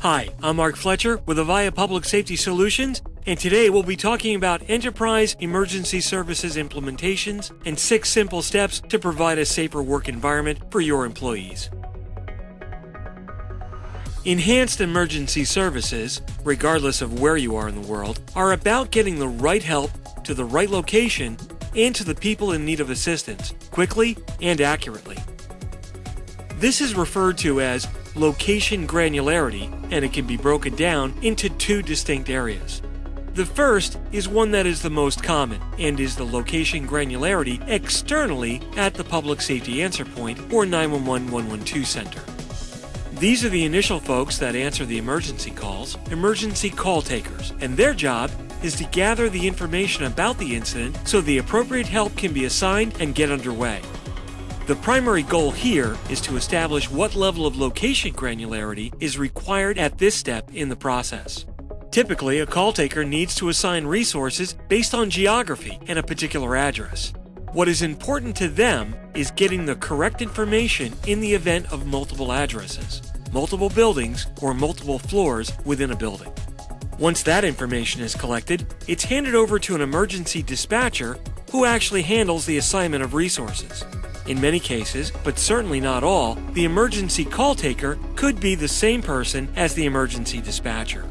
Hi, I'm Mark Fletcher with Avaya Public Safety Solutions, and today we'll be talking about enterprise emergency services implementations and six simple steps to provide a safer work environment for your employees. Enhanced emergency services, regardless of where you are in the world, are about getting the right help to the right location and to the people in need of assistance quickly and accurately. This is referred to as location granularity, and it can be broken down into two distinct areas. The first is one that is the most common and is the location granularity externally at the public safety answer point or 911 112 center. These are the initial folks that answer the emergency calls, emergency call takers, and their job is to gather the information about the incident so the appropriate help can be assigned and get underway. The primary goal here is to establish what level of location granularity is required at this step in the process. Typically, a call taker needs to assign resources based on geography and a particular address. What is important to them is getting the correct information in the event of multiple addresses, multiple buildings, or multiple floors within a building. Once that information is collected, it's handed over to an emergency dispatcher who actually handles the assignment of resources. In many cases, but certainly not all, the emergency call taker could be the same person as the emergency dispatcher.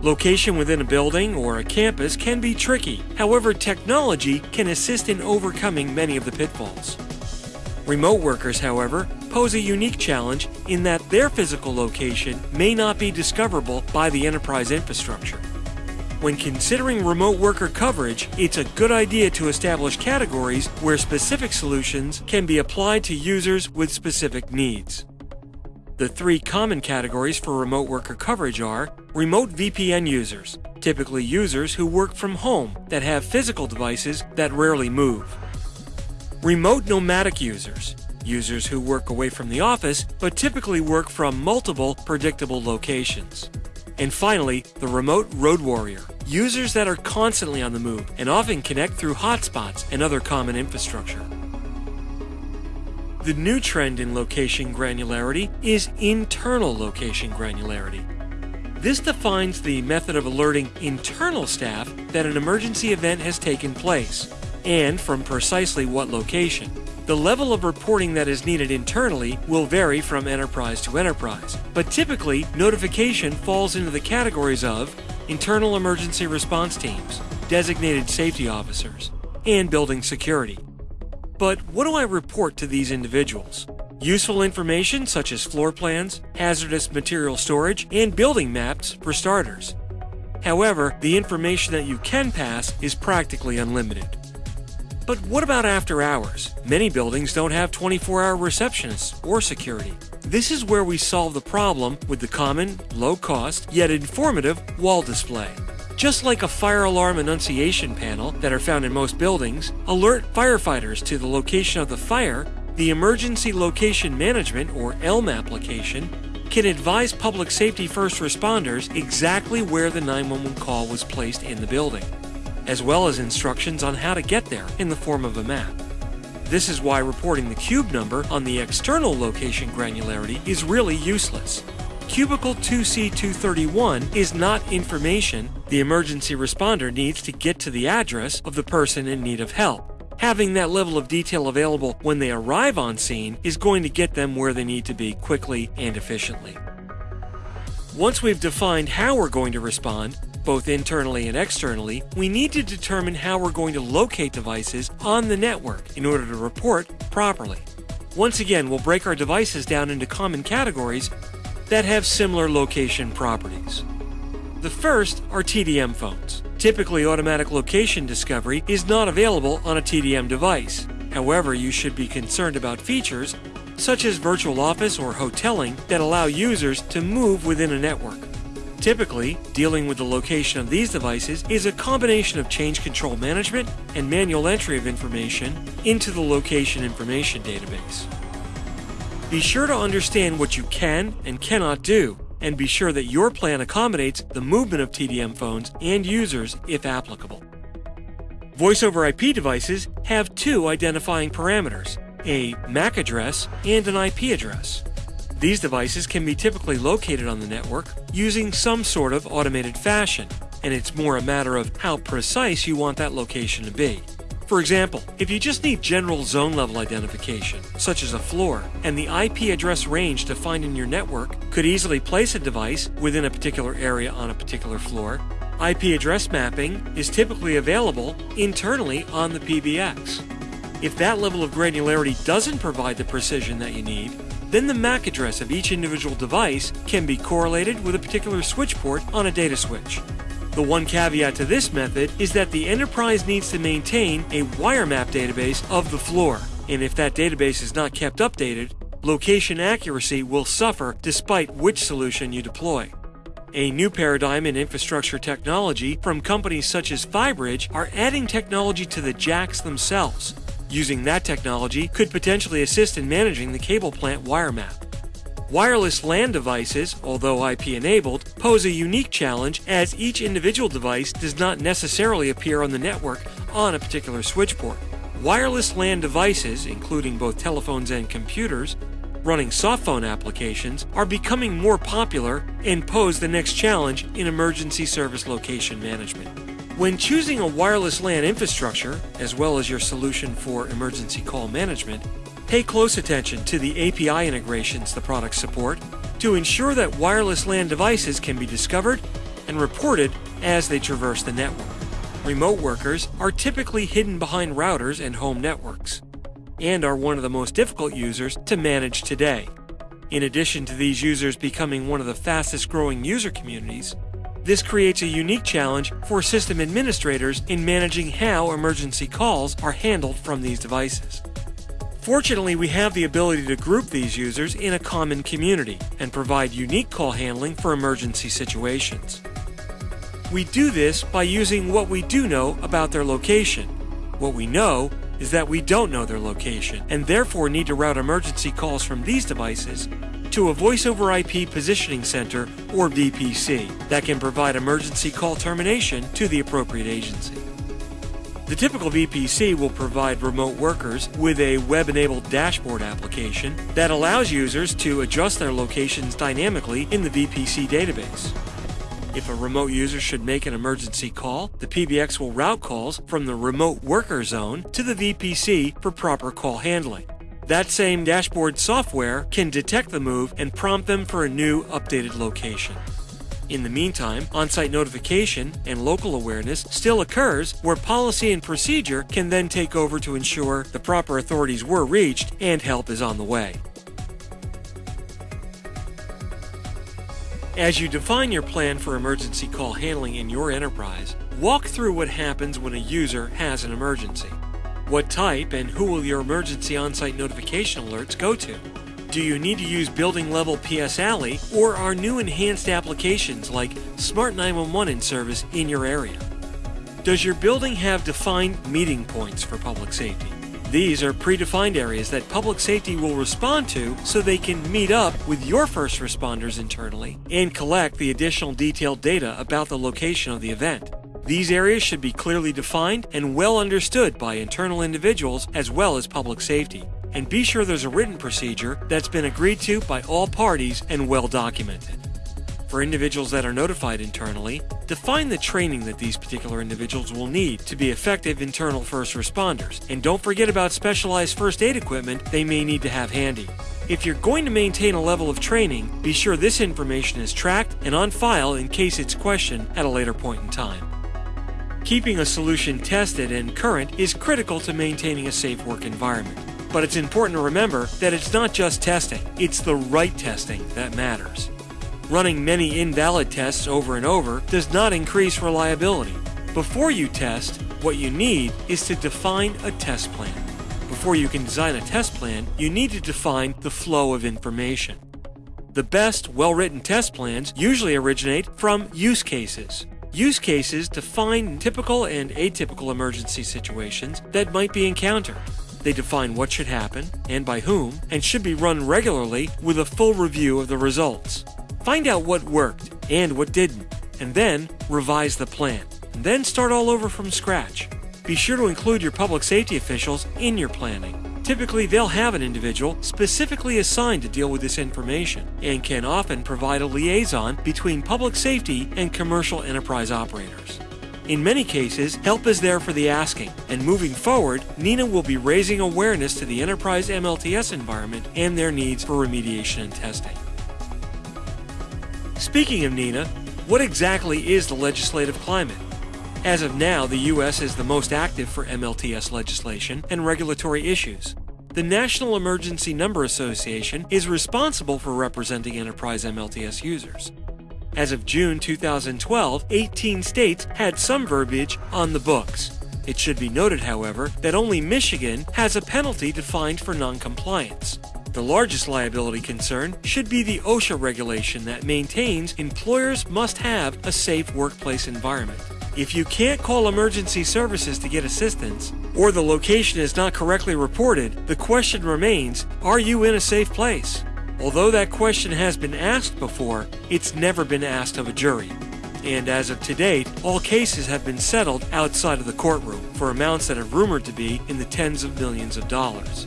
Location within a building or a campus can be tricky, however, technology can assist in overcoming many of the pitfalls. Remote workers, however, pose a unique challenge in that their physical location may not be discoverable by the enterprise infrastructure. When considering remote worker coverage, it's a good idea to establish categories where specific solutions can be applied to users with specific needs. The three common categories for remote worker coverage are remote VPN users, typically users who work from home that have physical devices that rarely move. Remote nomadic users, users who work away from the office but typically work from multiple predictable locations. And finally, the remote road warrior, users that are constantly on the move and often connect through hotspots and other common infrastructure. The new trend in location granularity is internal location granularity. This defines the method of alerting internal staff that an emergency event has taken place, and from precisely what location. The level of reporting that is needed internally will vary from enterprise to enterprise, but typically notification falls into the categories of internal emergency response teams, designated safety officers, and building security. But what do I report to these individuals? Useful information such as floor plans, hazardous material storage, and building maps for starters. However, the information that you can pass is practically unlimited. But what about after hours? Many buildings don't have 24 hour receptionists or security. This is where we solve the problem with the common, low cost, yet informative wall display. Just like a fire alarm annunciation panel that are found in most buildings, alert firefighters to the location of the fire, the Emergency Location Management or ELM application can advise public safety first responders exactly where the 911 call was placed in the building as well as instructions on how to get there in the form of a map. This is why reporting the cube number on the external location granularity is really useless. Cubicle 2C231 is not information the emergency responder needs to get to the address of the person in need of help. Having that level of detail available when they arrive on scene is going to get them where they need to be quickly and efficiently. Once we've defined how we're going to respond, both internally and externally, we need to determine how we're going to locate devices on the network in order to report properly. Once again, we'll break our devices down into common categories that have similar location properties. The first are TDM phones. Typically, automatic location discovery is not available on a TDM device. However, you should be concerned about features such as virtual office or hoteling that allow users to move within a network. Typically, dealing with the location of these devices is a combination of change control management and manual entry of information into the location information database. Be sure to understand what you can and cannot do, and be sure that your plan accommodates the movement of TDM phones and users if applicable. Voice over IP devices have two identifying parameters a MAC address and an IP address. These devices can be typically located on the network using some sort of automated fashion, and it's more a matter of how precise you want that location to be. For example, if you just need general zone level identification, such as a floor, and the IP address range defined in your network could easily place a device within a particular area on a particular floor, IP address mapping is typically available internally on the PBX. If that level of granularity doesn't provide the precision that you need, then the MAC address of each individual device can be correlated with a particular switch port on a data switch. The one caveat to this method is that the enterprise needs to maintain a wire map database of the floor, and if that database is not kept updated, location accuracy will suffer despite which solution you deploy. A new paradigm in infrastructure technology from companies such as Fibridge are adding technology to the jacks themselves. Using that technology could potentially assist in managing the cable plant wire map. Wireless LAN devices, although IP enabled, pose a unique challenge as each individual device does not necessarily appear on the network on a particular switch port. Wireless LAN devices, including both telephones and computers, running softphone applications, are becoming more popular and pose the next challenge in emergency service location management. When choosing a wireless LAN infrastructure, as well as your solution for emergency call management, Pay close attention to the API integrations the products support to ensure that wireless LAN devices can be discovered and reported as they traverse the network. Remote workers are typically hidden behind routers and home networks, and are one of the most difficult users to manage today. In addition to these users becoming one of the fastest growing user communities, this creates a unique challenge for system administrators in managing how emergency calls are handled from these devices. Fortunately, we have the ability to group these users in a common community and provide unique call handling for emergency situations. We do this by using what we do know about their location. What we know is that we don't know their location and therefore need to route emergency calls from these devices to a voice over IP positioning center or VPC that can provide emergency call termination to the appropriate agency. The typical VPC will provide remote workers with a web enabled dashboard application that allows users to adjust their locations dynamically in the VPC database. If a remote user should make an emergency call, the PBX will route calls from the remote worker zone to the VPC for proper call handling. That same dashboard software can detect the move and prompt them for a new updated location. In the meantime, on site notification and local awareness still occurs where policy and procedure can then take over to ensure the proper authorities were reached and help is on the way. As you define your plan for emergency call handling in your enterprise, walk through what happens when a user has an emergency. What type and who will your emergency on site notification alerts go to? Do you need to use building level PS ALI or are new enhanced applications like Smart 911 in service in your area? Does your building have defined meeting points for public safety? These are predefined areas that public safety will respond to so they can meet up with your first responders internally and collect the additional detailed data about the location of the event. These areas should be clearly defined and well understood by internal individuals as well as public safety and be sure there's a written procedure that's been agreed to by all parties and well documented. For individuals that are notified internally, define the training that these particular individuals will need to be effective internal first responders, and don't forget about specialized first aid equipment they may need to have handy. If you're going to maintain a level of training, be sure this information is tracked and on file in case it's questioned at a later point in time. Keeping a solution tested and current is critical to maintaining a safe work environment. But it's important to remember that it's not just testing, it's the right testing that matters. Running many invalid tests over and over does not increase reliability. Before you test, what you need is to define a test plan. Before you can design a test plan, you need to define the flow of information. The best, well written test plans usually originate from use cases. Use cases define typical and atypical emergency situations that might be encountered. They define what should happen and by whom, and should be run regularly with a full review of the results. Find out what worked and what didn't, and then revise the plan. And then start all over from scratch. Be sure to include your public safety officials in your planning. Typically, they'll have an individual specifically assigned to deal with this information and can often provide a liaison between public safety and commercial enterprise operators. In many cases, help is there for the asking, and moving forward, NENA will be raising awareness to the enterprise MLTS environment and their needs for remediation and testing. Speaking of NENA, what exactly is the legislative climate? As of now, the U.S. is the most active for MLTS legislation and regulatory issues. The National Emergency Number Association is responsible for representing enterprise MLTS users. As of June 2012, 18 states had some verbiage on the books. It should be noted, however, that only Michigan has a penalty defined for noncompliance. The largest liability concern should be the OSHA regulation that maintains employers must have a safe workplace environment. If you can't call emergency services to get assistance, or the location is not correctly reported, the question remains, are you in a safe place? Although that question has been asked before, it's never been asked of a jury. And as of to date, all cases have been settled outside of the courtroom for amounts that are rumored to be in the tens of millions of dollars.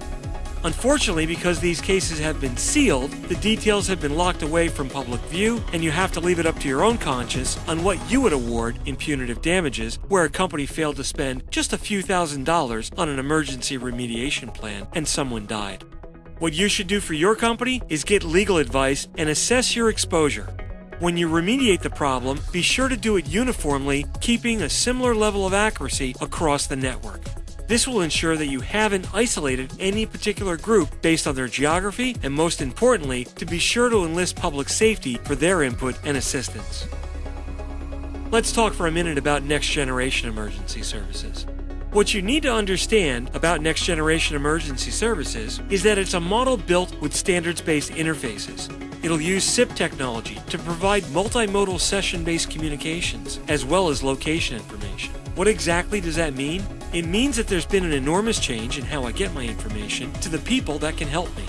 Unfortunately, because these cases have been sealed, the details have been locked away from public view, and you have to leave it up to your own conscience on what you would award in punitive damages where a company failed to spend just a few thousand dollars on an emergency remediation plan and someone died. What you should do for your company is get legal advice and assess your exposure. When you remediate the problem, be sure to do it uniformly, keeping a similar level of accuracy across the network. This will ensure that you haven't isolated any particular group based on their geography, and most importantly, to be sure to enlist public safety for their input and assistance. Let's talk for a minute about next generation emergency services. What you need to understand about next generation emergency services is that it's a model built with standards based interfaces. It'll use SIP technology to provide multimodal session based communications as well as location information. What exactly does that mean? It means that there's been an enormous change in how I get my information to the people that can help me.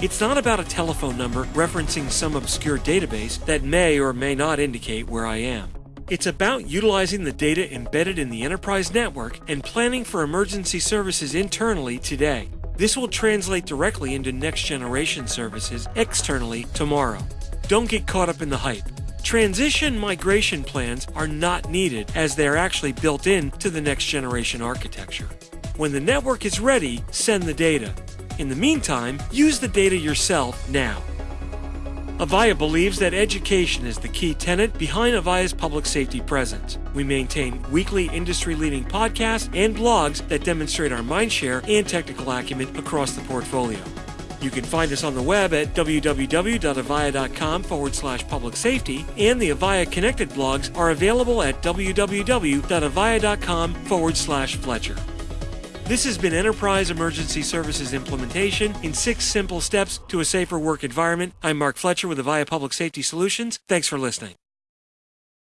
It's not about a telephone number referencing some obscure database that may or may not indicate where I am. It's about utilizing the data embedded in the enterprise network and planning for emergency services internally today. This will translate directly into next generation services externally tomorrow. Don't get caught up in the hype. Transition migration plans are not needed as they're actually built in to the next generation architecture. When the network is ready, send the data. In the meantime, use the data yourself now. Avaya believes that education is the key tenet behind Avaya's public safety presence. We maintain weekly industry leading podcasts and blogs that demonstrate our mindshare and technical acumen across the portfolio. You can find us on the web at www.avaya.com forward slash public safety, and the Avaya Connected blogs are available at www.avaya.com forward slash Fletcher. This has been Enterprise Emergency Services Implementation in six simple steps to a safer work environment. I'm Mark Fletcher with Avaya Public Safety Solutions. Thanks for listening.